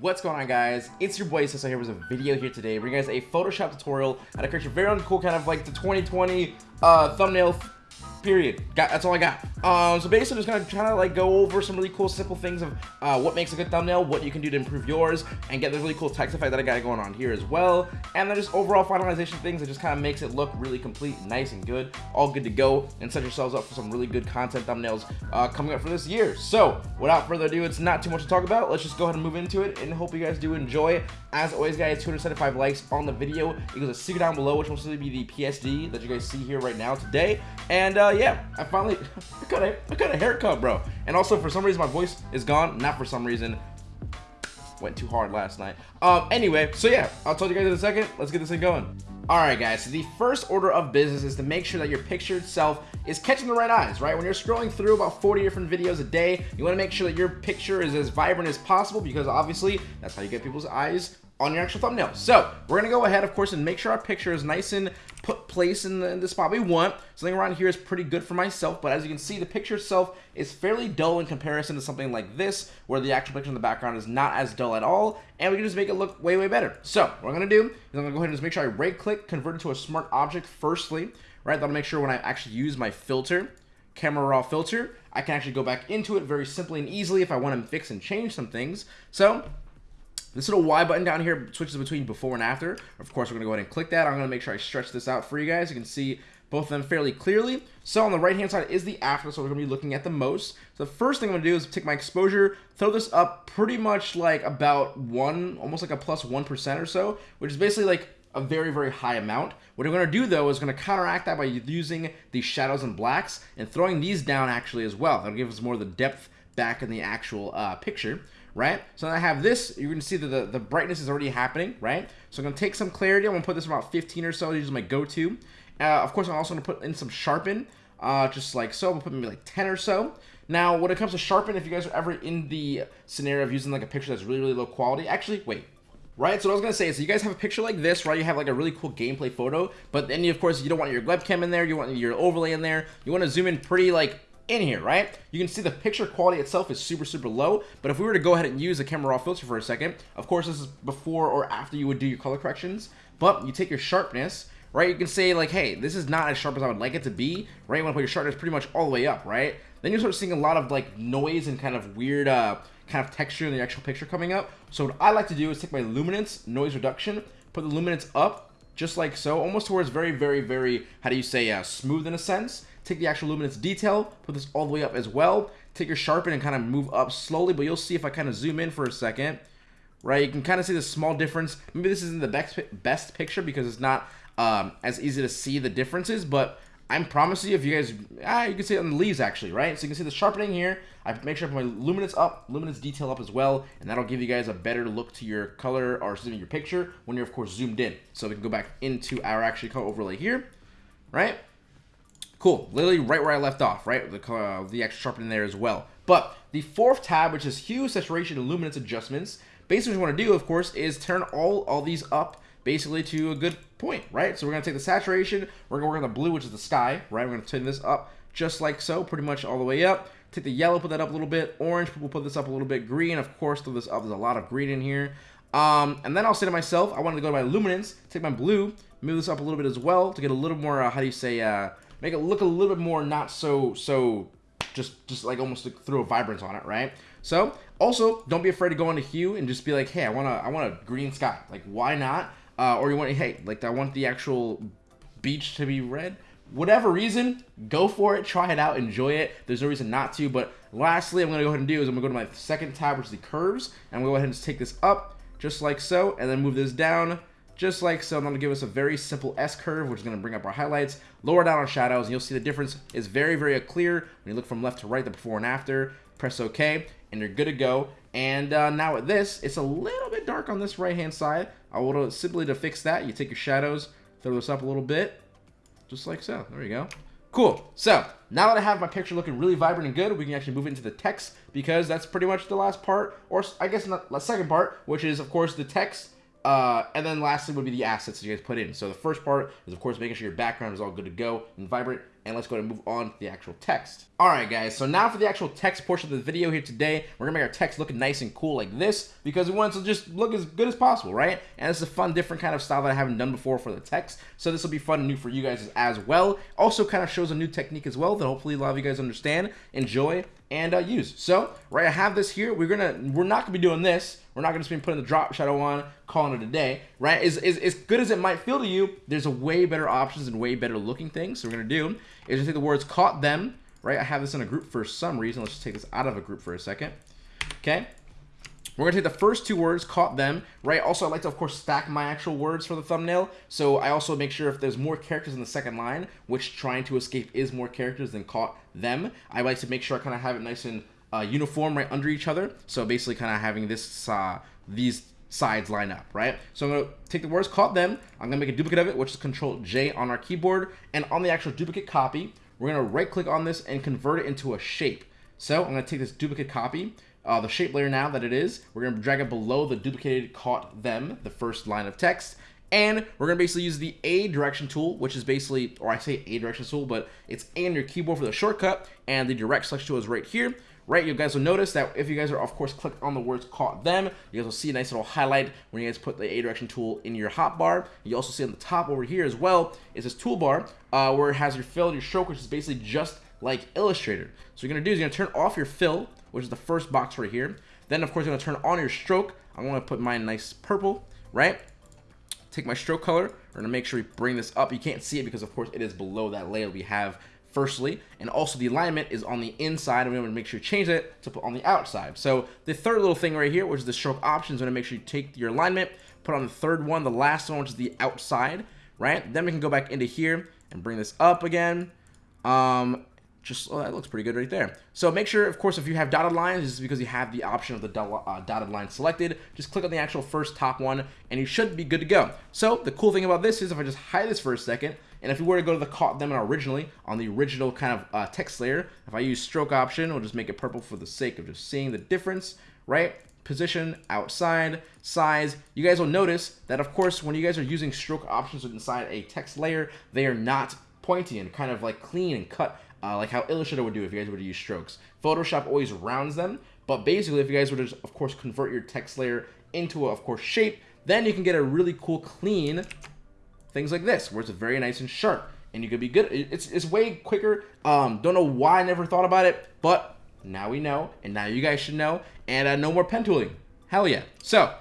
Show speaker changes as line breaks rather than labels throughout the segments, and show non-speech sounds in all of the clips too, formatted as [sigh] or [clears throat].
what's going on guys? It's your boy Cecil here with a video here today bringing you guys a Photoshop tutorial how to create your very own cool kind of like the 2020 uh, thumbnail period. Got, that's all I got. Um, so basically, I'm just gonna try to like go over some really cool, simple things of uh, what makes a good thumbnail, what you can do to improve yours, and get the really cool text effect that I got going on here as well. And then just overall finalization things that just kind of makes it look really complete, nice and good, all good to go, and set yourselves up for some really good content thumbnails uh, coming up for this year. So without further ado, it's not too much to talk about. Let's just go ahead and move into it, and hope you guys do enjoy. As always, guys, 275 likes on the video equals a secret down below, which will simply be the PSD that you guys see here right now today. And uh, yeah, I finally [laughs] got a I got a haircut, bro. And also for some reason my voice is gone. Not for some reason. Went too hard last night. Um. Anyway, so yeah, I'll tell you guys in a second. Let's get this thing going. Alright guys, so the first order of business is to make sure that your picture itself is catching the right eyes, right? When you're scrolling through about 40 different videos a day, you want to make sure that your picture is as vibrant as possible because obviously that's how you get people's eyes on your actual thumbnail. So we're gonna go ahead, of course, and make sure our picture is nice and put place in the, in the spot we want. Something around here is pretty good for myself, but as you can see, the picture itself is fairly dull in comparison to something like this, where the actual picture in the background is not as dull at all, and we can just make it look way, way better. So what I'm gonna do is I'm gonna go ahead and just make sure I right click, convert it to a smart object firstly, right? That'll make sure when I actually use my filter, camera raw filter, I can actually go back into it very simply and easily if I want to fix and change some things. So this little Y button down here switches between before and after. Of course, we're going to go ahead and click that. I'm going to make sure I stretch this out for you guys. You can see both of them fairly clearly. So on the right hand side is the after, so we're to be looking at the most. So the first thing I'm to do is take my exposure, throw this up pretty much like about one, almost like a plus 1 or so, which is basically like a very, very high amount. What I'm to do, though, is to counteract that by using the shadows and blacks and throwing these down, actually, as well. That'll give us more of the depth back in the actual uh, picture right? So I have this, you're gonna see that the, the brightness is already happening, right? So I'm gonna take some clarity, I'm gonna put this about 15 or so, this is my go-to. Uh, of course, I'm also gonna put in some sharpen, uh, just like so, I'm gonna put maybe like 10 or so. Now, when it comes to sharpen, if you guys are ever in the scenario of using like a picture that's really, really low quality, actually, wait, right? So what I was gonna say is, you guys have a picture like this, right? You have like a really cool gameplay photo, but then you, of course you don't want your webcam in there, you want your overlay in there, you want to zoom in pretty like in here, right? You can see the picture quality itself is super, super low, but if we were to go ahead and use the camera raw filter for a second, of course this is before or after you would do your color corrections, but you take your sharpness, right? You can say like, hey, this is not as sharp as I would like it to be, right? You want to put your sharpness pretty much all the way up, right? Then you start seeing a lot of like noise and kind of weird uh, kind of texture in the actual picture coming up. So what I like to do is take my luminance, noise reduction, put the luminance up, just like so, almost towards very, very, very, how do you say, uh, smooth in a sense. Take the actual luminance detail, put this all the way up as well. Take your sharpen and kind of move up slowly, but you'll see if I kind of zoom in for a second, right? You can kind of see the small difference. Maybe this isn't the best, best picture because it's not um, as easy to see the differences, but I'm promising you, if you guys, ah, you can see it on the leaves actually, right? So you can see the sharpening here. I make sure I put my luminance up, luminance detail up as well, and that'll give you guys a better look to your color or excuse me, your picture when you're of course zoomed in. So we can go back into our actually color overlay here, right? Cool, literally right where I left off, right? The, uh, the extra sharpening there as well. But the fourth tab, which is hue, saturation, and luminance adjustments, basically what you want to do, of course, is turn all, all these up basically to a good point, right? So we're going to take the saturation, we're going to work on the blue, which is the sky, right? We're going to turn this up just like so, pretty much all the way up. Take the yellow, put that up a little bit. Orange, we'll put this up a little bit. Green, of course, throw this up. There's a lot of green in here. Um, and then I'll say to myself, I want to go to my luminance, take my blue, move this up a little bit as well to get a little more, uh, how do you say, uh, make it look a little bit more not so, so, just, just like almost like throw a vibrance on it, right? So, also, don't be afraid to go into hue and just be like, hey, I want to, I want a green sky. Like, why not? Uh, or you want, hey, like, I want the actual beach to be red whatever reason, go for it, try it out, enjoy it. There's no reason not to. But lastly, I'm to go ahead and do is I'm to go to my second tab, which is the curves. And to go ahead and just take this up, just like so, and then move this down, just like so. I'm to give us a very simple S curve, which is going to bring up our highlights, lower down our shadows, and you'll see the difference is very, very clear when you look from left to right, the before and after. Press OK, and you're good to go. And uh, now with this, it's a little bit dark on this right-hand side. I will simply to fix that, you take your shadows, throw this up a little bit, just like so. There you go. Cool. So, now that I have my picture looking really vibrant and good, we can actually move into the text because that's pretty much the last part, or I guess not the second part, which is, of course, the text Uh, and then lastly would be the assets that you guys put in. So the first part is of course making sure your background is all good to go and vibrant. And let's go and move on to the actual text. All right, guys. So now for the actual text portion of the video here today, we're gonna make our text look nice and cool like this because we want it to just look as good as possible, right? And it's a fun, different kind of style that I haven't done before for the text. So this will be fun and new for you guys as well. Also, kind of shows a new technique as well that hopefully a lot of you guys understand, enjoy, and uh, use. So, right, I have this here. We're gonna, we're not gonna be doing this. We're not gonna just be putting the drop shadow on, calling it a day, right? Is as good as it might feel to you, there's a way better options and way better looking things. So we're gonna do is just take the words caught them, right? I have this in a group for some reason. Let's just take this out of a group for a second. Okay. We're gonna take the first two words, caught them, right? Also, I like to, of course, stack my actual words for the thumbnail. So I also make sure if there's more characters in the second line, which trying to escape is more characters than caught them, I like to make sure I kind of have it nice and uh, uniform right under each other. So basically kind of having this, uh, these sides line up, right? So I'm gonna take the words caught them, I'm gonna make a duplicate of it, which is Control J on our keyboard, and on the actual duplicate copy, we're gonna right click on this and convert it into a shape. So I'm gonna take this duplicate copy, uh, the shape layer now that it is, we're gonna drag it below the duplicated caught them, the first line of text, and we're gonna basically use the A direction tool, which is basically, or I say A direction tool, but it's A on your keyboard for the shortcut, and the direct selection tool is right here right? You guys will notice that if you guys are, of course, click on the words caught them, you guys will see a nice little highlight when you guys put the A direction tool in your hotbar. You also see on the top over here as well is this toolbar uh, where it has your fill and your stroke, which is basically just like Illustrator. So what you're gonna do is you're gonna turn off your fill, which is the first box right here. Then, of course, you're gonna turn on your stroke. I'm gonna put mine nice purple, right? Take my stroke color. We're gonna make sure we bring this up. You can't see it because, of course, it is below that layer we have firstly, and also the alignment is on the inside, and we want to make sure you change it to put on the outside. So the third little thing right here, which is the stroke options, going to make sure you take your alignment, put on the third one, the last one, which is the outside, right? Then we can go back into here and bring this up again. Um, just oh, that looks pretty good right there. So make sure, of course, if you have dotted lines, this is because you have the option of the uh, dotted line selected. Just click on the actual first top one, and you should be good to go. So the cool thing about this is if I just hide this for a second, and if we were to go to the caught them originally on the original kind of uh, text layer, if I use stroke option, we'll just make it purple for the sake of just seeing the difference, right? Position, outside, size. You guys will notice that, of course, when you guys are using stroke options inside a text layer, they are not pointy and kind of like clean and cut uh, like how Illustrator would do if you guys were to use strokes. Photoshop always rounds them, but basically if you guys were to, of course, convert your text layer into a, of course, shape, then you can get a really cool, clean things like this, where it's very nice and sharp, and you could be good. It's, it's way quicker. Um, don't know why I never thought about it, but now we know, and now you guys should know, and uh, no more pen tooling. Hell yeah. So,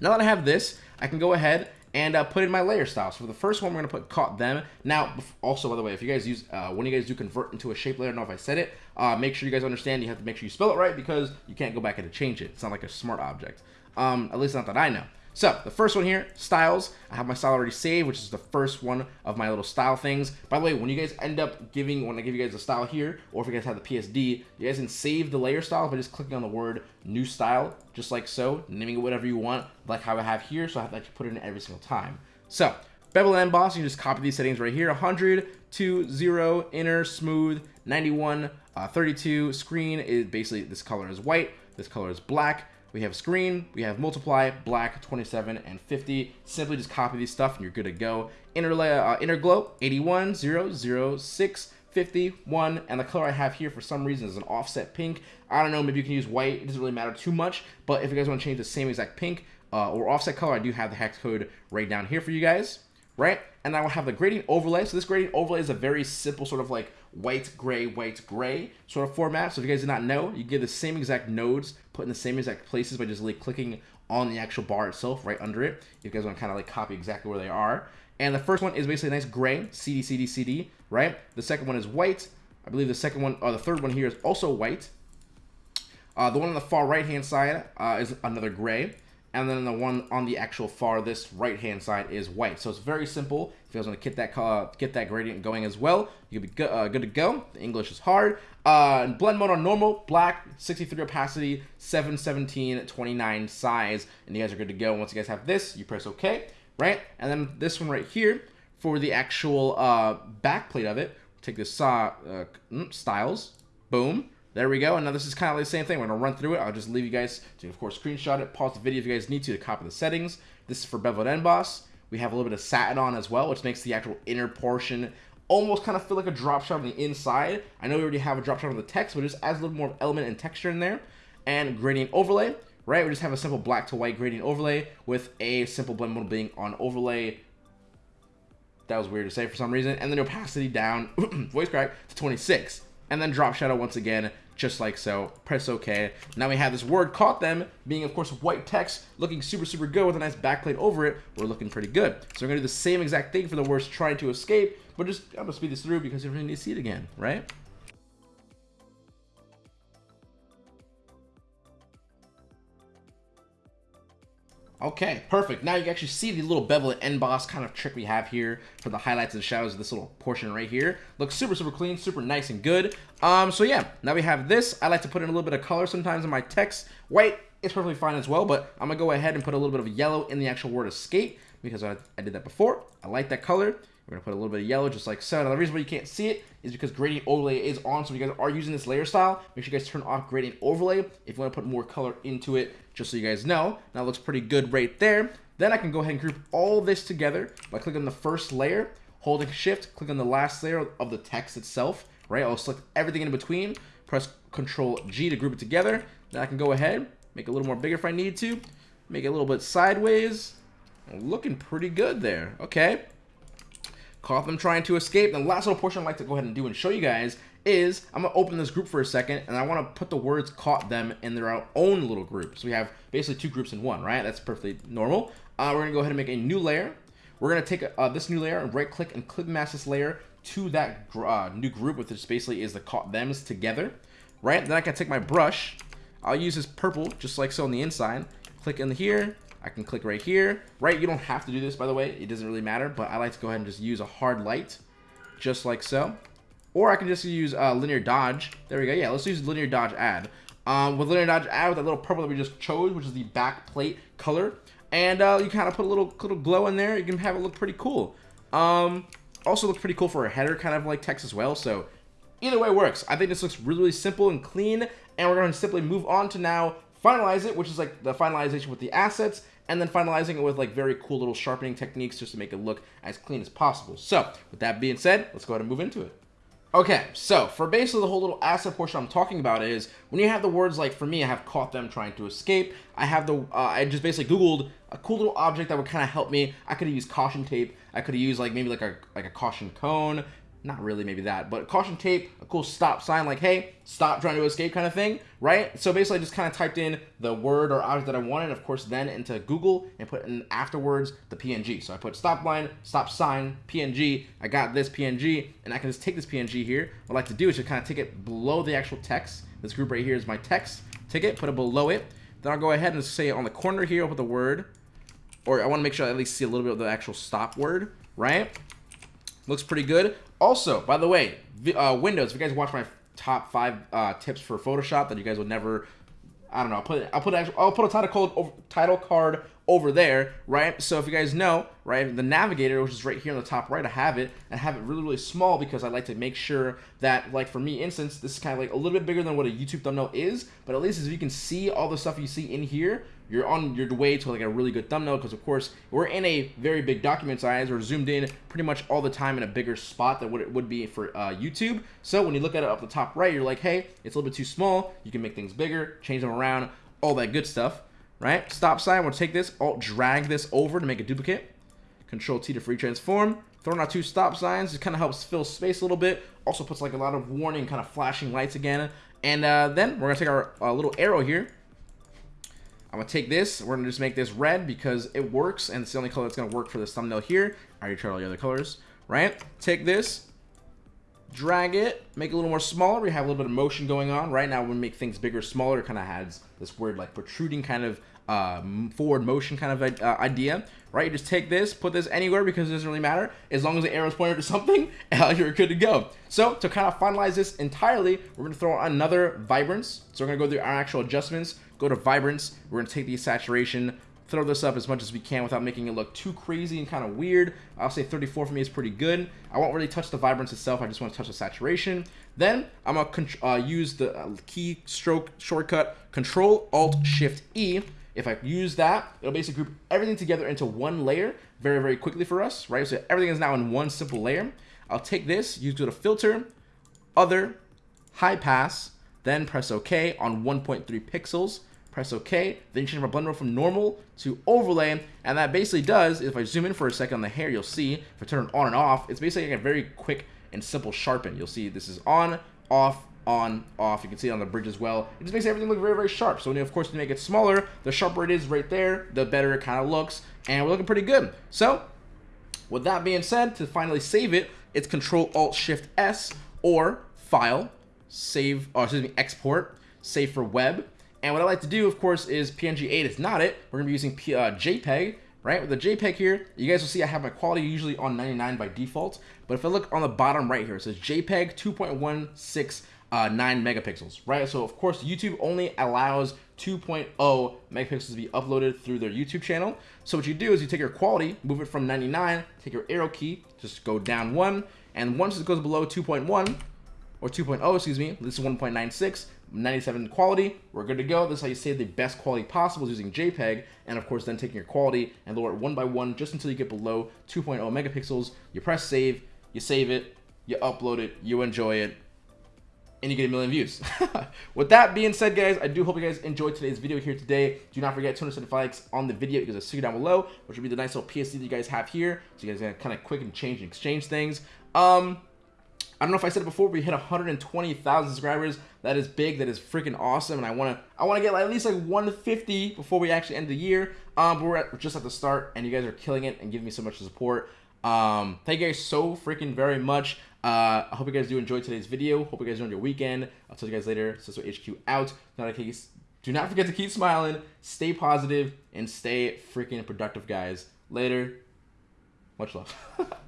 now that I have this, I can go ahead and uh, put in my layer style. So for the first one, we're gonna put caught them. Now, also by the way, if you guys use uh, when you guys do convert into a shape layer, I don't know if I said it. Uh, make sure you guys understand. You have to make sure you spell it right because you can't go back and change it. It's not like a smart object. Um, at least not that I know. So the first one here, styles. I have my style already saved, which is the first one of my little style things. By the way, when you guys end up giving, when I give you guys a style here, or if you guys have the PSD, you guys can save the layer style by just clicking on the word new style, just like so, naming it whatever you want, like how I have here, so I have to put it in every single time. So, bevel and emboss, you just copy these settings right here, 100 to 0, inner, smooth, 91, uh, 32, screen is basically, this color is white, this color is black, we have screen, we have multiply, black, 27, and 50. Simply just copy these stuff and you're good to go. Inner, uh, inner glow, 81, 0, 6, 51, and the color I have here for some reason is an offset pink. I don't know, maybe you can use white, it doesn't really matter too much, but if you guys want to change the same exact pink uh, or offset color, I do have the hex code right down here for you guys, right? And I will have the gradient overlay. So this gradient overlay is a very simple sort of like white, gray, white, gray sort of format. So if you guys did not know, you get the same exact nodes put in the same exact places by just like clicking on the actual bar itself right under it. If you guys want to kind of like copy exactly where they are. And the first one is basically a nice gray, CD, CD, CD, right? The second one is white. I believe the second one, or the third one here is also white. Uh, the one on the far right-hand side uh, is another gray and then the one on the actual farthest right hand side is white. So it's very simple. If you guys want to get that uh, get that gradient going as well, you'll be good, uh, good to go. The English is hard. Uh, blend mode on normal, black, 63 opacity, 717, 29 size, and you guys are good to go. Once you guys have this, you press OK, right? And then this one right here for the actual uh, back plate of it, take this saw uh, mm, styles, boom, there we go. And now this is kind of the same thing. We're going to run through it. I'll just leave you guys to, of course, screenshot it, pause the video if you guys need to to copy the settings, This is for bevel and emboss. We have a little bit of satin on as well, which makes the actual inner portion almost kind of feel like a drop shadow on the inside. I know we already have a drop shadow on the text, but it just adds a little more element and texture in there. And gradient overlay, right? We just have a simple black to white gradient overlay with a simple blend mode being on overlay. That was weird to say for some reason. And then opacity down, [clears throat] voice crack, to 26. And then drop shadow once again, just like so. Press OK. Now we have this word caught them, being of course white text, looking super, super good with a nice backplate over it. We're looking pretty good. So we're to do the same exact thing for the words trying to escape, but just, I'm to speed this through because you really need to see it again, right? Okay, perfect. Now you can actually see the little bevel and emboss kind of trick we have here for the highlights and shadows of this little portion right here. Looks super, super clean, super nice and good. Um, so yeah, now we have this. I like to put in a little bit of color sometimes in my text. White is perfectly fine as well, but I'm gonna go ahead and put a little bit of yellow in the actual word escape because I, I did that before. I like that color. We're gonna put a little bit of yellow just like so. Now the reason why you can't see it is because gradient overlay is on. So if you guys are using this layer style, make sure you guys turn off gradient overlay if you wanna put more color into it, just so you guys know. That looks pretty good right there. Then I can go ahead and group all this together by clicking the first layer, holding shift, click on the last layer of the text itself, right? I'll select everything in between, press control G to group it together. Then I can go ahead, make it a little more bigger if I need to, make it a little bit sideways. Looking pretty good there. Okay. Caught them trying to escape. The last little portion I'd like to go ahead and do and show you guys is I'm going to open this group for a second and I want to put the words caught them in their own little group. So we have basically two groups in one, right? That's perfectly normal. Uh, we're going to go ahead and make a new layer. We're going to take uh, this new layer and right click and click mask this layer to that uh, new group, which basically is the caught thems together, right? Then I can take my brush. I'll use this purple just like so on the inside. Click in here, I can click right here, right? You don't have to do this, by the way. It doesn't really matter, but I like to go ahead and just use a hard light, just like so. Or I can just use uh, linear dodge. There we go. Yeah, let's use linear dodge add. Um, with linear dodge add, with that little purple that we just chose, which is the back plate color. And uh, you kind of put a little little glow in there. You can have it look pretty cool. Um, also looks pretty cool for a header kind of like text as well. So either way works. I think this looks really, really simple and clean. And we're going to simply move on to now finalize it, which is like the finalization with the assets, and then finalizing it with like very cool little sharpening techniques just to make it look as clean as possible. So with that being said, let's go ahead and move into it. Okay, so for basically the whole little asset portion I'm talking about is when you have the words like for me, I have caught them trying to escape. I have the uh, I just basically googled a cool little object that would kind of help me. I could have used caution tape. I could have used like maybe like a like a caution cone not really maybe that, but caution tape, a cool stop sign like, hey, stop trying to escape kind of thing, right? So basically I just kind of typed in the word or object that I wanted, of course, then into Google and put in afterwards the PNG. So I put stop line, stop sign, PNG, I got this PNG, and I can just take this PNG here. What I like to do is just kind of take it below the actual text. This group right here is my text. Take it, put it below it. Then I'll go ahead and say on the corner here, I'll put the word, or I want to make sure I at least see a little bit of the actual stop word, right? Looks pretty good. Also, by the way, uh, Windows. If you guys watch my top five uh, tips for Photoshop that you guys would never, I don't know. I'll put I'll put I'll put a title title card over there, right? So if you guys know, right, the navigator, which is right here on the top right, I have it. And have it really really small because I like to make sure that, like for me, instance, this is kind of like a little bit bigger than what a YouTube thumbnail is, but at least as you can see all the stuff you see in here, you're on your way to like a really good thumbnail because of course we're in a very big document size. We're zoomed in pretty much all the time in a bigger spot than what it would be for uh, YouTube. So when you look at it up the top right you're like hey it's a little bit too small. You can make things bigger change them around all that good stuff right? Stop sign we'll take this alt drag this over to make a duplicate. Control T to free transform. Throwing out two stop signs it kind of helps fill space a little bit. Also puts like a lot of warning kind of flashing lights again. And uh, then we're gonna take our uh, little arrow here. I'm gonna take this, we're gonna just make this red because it works and it's the only color that's gonna work for this thumbnail here. I already tried all the other colors, right? Take this, drag it, make it a little more smaller. We have a little bit of motion going on. Right now, when we make things bigger, smaller, it kind of has this weird like protruding kind of uh, forward motion kind of uh, idea, right? You just take this, put this anywhere because it doesn't really matter. As long as the arrow is pointed to something, [laughs] you're good to go. So to kind of finalize this entirely, we're gonna throw another vibrance. So we're gonna go through our actual adjustments, go to vibrance. We're gonna take the saturation, throw this up as much as we can without making it look too crazy and kind of weird. I'll say 34 for me is pretty good. I won't really touch the vibrance itself. I just want to touch the saturation. Then I'm gonna uh, use the uh, key stroke shortcut Control Alt Shift E If I use that, it'll basically group everything together into one layer very, very quickly for us, right? So everything is now in one simple layer. I'll take this, use go to filter, other, high pass, then press OK on 1.3 pixels. Press OK, then change my blend mode from normal to overlay, and that basically does, if I zoom in for a second on the hair, you'll see, if I turn it on and off, it's basically like a very quick and simple sharpen. You'll see this is on, off, on, off. You can see it on the bridge as well. It just makes everything look very, very sharp. So, when you, of course, to make it smaller, the sharper it is right there, the better it kind of looks. And we're looking pretty good. So, with that being said, to finally save it, it's Control Alt Shift S or File, Save, or excuse me, Export, Save for Web. And what I like to do, of course, is PNG 8 is not it. We're going to be using P uh, JPEG, right? With the JPEG here, you guys will see I have my quality usually on 99 by default. But if I look on the bottom right here, it says JPEG 2.16 uh, 9 megapixels, right? So of course YouTube only allows 2.0 megapixels to be uploaded through their YouTube channel. So what you do is you take your quality, move it from 99, take your arrow key, just go down one, and once it goes below 2.1, or 2.0, excuse me, this is 1.96, 97 quality, we're good to go. This is how you save the best quality possible using JPEG, and of course then taking your quality and lower it one by one just until you get below 2.0 megapixels. You press save, you save it, you upload it, you enjoy it, and you get a million views. [laughs] With that being said, guys, I do hope you guys enjoyed today's video here today. Do not forget 275 likes on the video because I see you down below, which will be the nice little PSD that you guys have here. So you guys can kind of quick and change and exchange things. Um, I don't know if I said it before, but we hit 120,000 subscribers. That is big. That is freaking awesome. And I want to I want to get at least like 150 before we actually end the year. Um, but we're, at, we're just at the start, and you guys are killing it and giving me so much support. Um, thank you guys so freaking very much. Uh, I hope you guys do enjoy today's video. Hope you guys enjoy your weekend. I'll tell you guys later. So HQ out. Not a case. Do not forget to keep smiling, stay positive, and stay freaking productive, guys. Later. Much love. [laughs]